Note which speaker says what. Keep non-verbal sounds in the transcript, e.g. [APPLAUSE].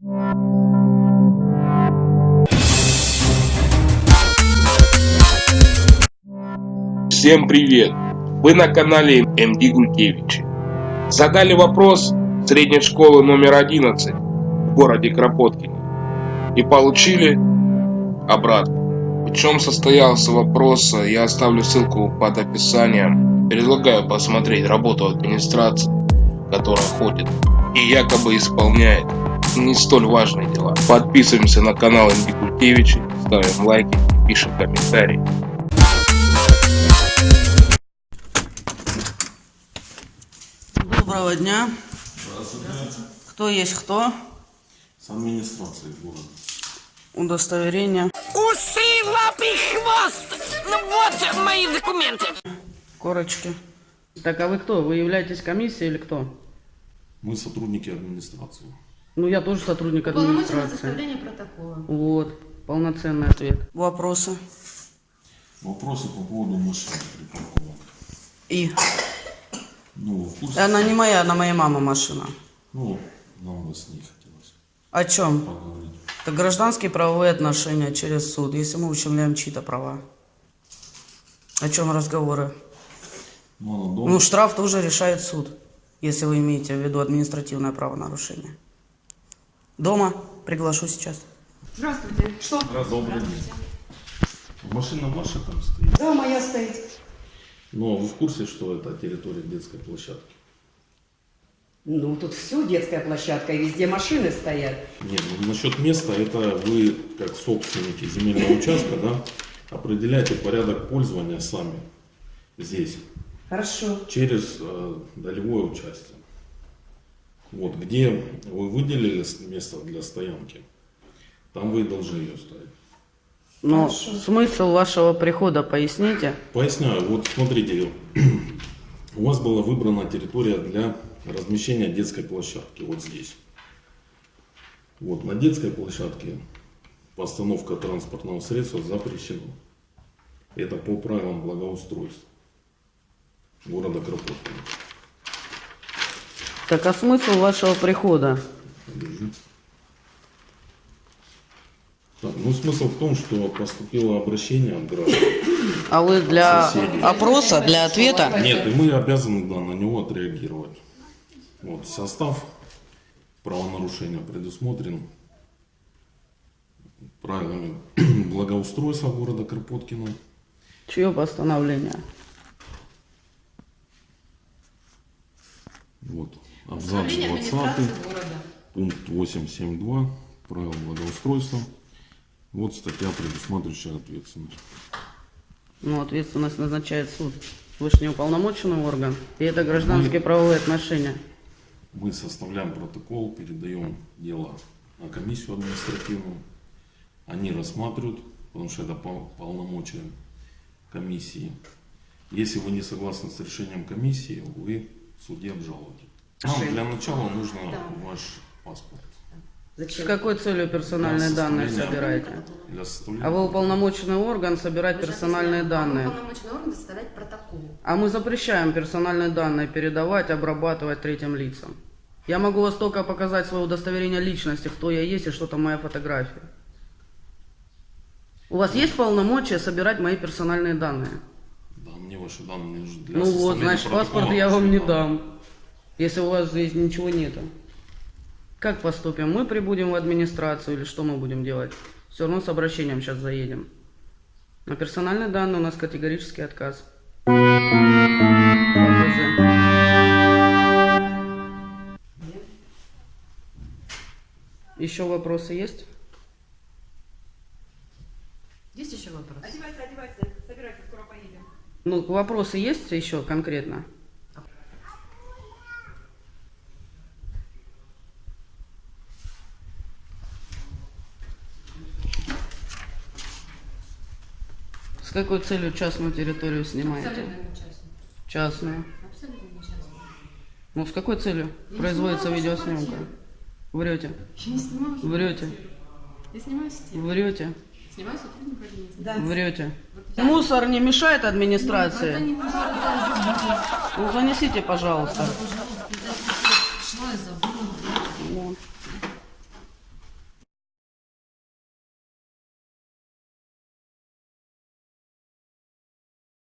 Speaker 1: Всем привет! Вы на канале МД Гулькевичи. Задали вопрос средней школы номер 11 в городе Кропоткине и получили обратно. В чем состоялся вопрос, я оставлю ссылку под описанием. Предлагаю посмотреть работу администрации, которая ходит и якобы исполняет не столь важные дела. Подписываемся на канал МД Гулькевичи, ставим лайки, пишем комментарии.
Speaker 2: Доброго дня. Кто есть кто?
Speaker 3: С администрацией города.
Speaker 2: Удостоверение.
Speaker 4: Усы, лапы, хвост! Ну вот мои документы.
Speaker 2: Корочки. Так, а вы кто? Вы являетесь комиссией или кто?
Speaker 3: Мы сотрудники администрации.
Speaker 2: Ну, я тоже сотрудник администрации.
Speaker 5: составление протокола.
Speaker 2: Вот, полноценный ответ. Вопросы?
Speaker 3: Вопросы по поводу машины припаркованных.
Speaker 2: И?
Speaker 3: Ну, вы в курсе?
Speaker 2: Она не моя, она моей мамы машина.
Speaker 3: Ну, нам бы с ней хотелось
Speaker 2: О чем?
Speaker 3: поговорить.
Speaker 2: Это гражданские правовые отношения через суд, если мы ущемляем чьи-то права. О чем разговоры?
Speaker 3: Ну, она дома.
Speaker 2: Ну, штраф тоже решает суд, если вы имеете в виду административное правонарушение. Дома приглашу сейчас.
Speaker 5: Здравствуйте. Что?
Speaker 3: Добрый день. Машина ваша там стоит.
Speaker 5: Да, моя стоит.
Speaker 3: Но вы в курсе, что это территория детской площадки?
Speaker 6: Ну, тут все детская площадка, и везде машины стоят.
Speaker 3: Нет, ну, насчет места, это вы, как собственники земельного участка, да, определяете порядок пользования сами здесь.
Speaker 6: Хорошо.
Speaker 3: через э, долевое участие. Вот, где вы выделили место для стоянки, там вы и должны ее ставить.
Speaker 2: Но
Speaker 6: Хорошо.
Speaker 2: смысл вашего прихода поясните.
Speaker 3: Поясняю, вот смотрите, [CLEARS THROAT] у вас была выбрана территория для размещения детской площадки, вот здесь. Вот, на детской площадке постановка транспортного средства запрещена. Это по правилам благоустройства города Кропоткина.
Speaker 2: Так а смысл вашего прихода?
Speaker 3: Ну смысл в том, что поступило обращение от граждан.
Speaker 2: А вы для
Speaker 3: Соседи.
Speaker 2: опроса, для ответа?
Speaker 3: Нет, и мы обязаны да, на него отреагировать. Вот, состав правонарушения предусмотрен правилами [CLEARS THROAT] благоустройства города Кропоткина.
Speaker 2: Чье постановление?
Speaker 3: Абзац
Speaker 5: Управление
Speaker 3: 20,
Speaker 5: администрации города.
Speaker 3: пункт 8.7.2 правил благоустройства. Вот статья, предусматривающая ответственность.
Speaker 2: Ну, ответственность назначает суд. Вы же не уполномоченный орган. И это гражданские правовые отношения.
Speaker 3: Мы составляем протокол, передаем дело на комиссию административную. Они рассматривают, потому что это пол- полномочия комиссии. Если вы не согласны с решением комиссии, вы в суде обжалуете. Вам для начала нужно ваш паспорт
Speaker 2: С
Speaker 6: Зачем?
Speaker 2: какой целью персональные данные собираете? А вы уполномоченный орган собирать
Speaker 5: Вы
Speaker 2: персональные данные.
Speaker 5: Уполномоченный орган составлять протокол.
Speaker 2: А мы запрещаем персональные данные передавать, обрабатывать третьим лицам. Я могу вас только показать свое удостоверение личности, кто я есть и что там моя фотография. У вас есть полномочия собирать мои персональные данные?
Speaker 3: Да, мне ваши данные нужны для
Speaker 2: ну вот, значит, паспорт я вам не
Speaker 3: Да.
Speaker 2: дам, если у вас здесь ничего нету. Как поступим? Мы прибудем в администрацию или что мы будем делать? Все равно с обращением сейчас заедем. На персональные данные у нас категорический отказ. Еще вопросы есть?
Speaker 5: Есть еще вопрос?
Speaker 6: Одевайся, одевайся, собирайся, скоро поедем.
Speaker 2: Ну, вопросы есть еще конкретно? С какой целью частную территорию снимаете?
Speaker 5: Абсолютно не частно.
Speaker 2: Частную.
Speaker 5: Абсолютно не частно.
Speaker 2: Ну, с какой целью
Speaker 5: Я
Speaker 2: производится
Speaker 5: снимала
Speaker 2: видеосъемка? Врете.
Speaker 5: Я не снимаю.
Speaker 2: Врете.
Speaker 5: Я снимаю сеть.
Speaker 2: Врете.
Speaker 5: Снимаю сотрудника администрации.
Speaker 6: Да.
Speaker 2: Врете. Мусор не мешает
Speaker 5: Это
Speaker 2: администрации?
Speaker 5: не мусор, это
Speaker 2: Ну, занесите, пожалуйста.
Speaker 5: Шла и забыла.
Speaker 2: Вот.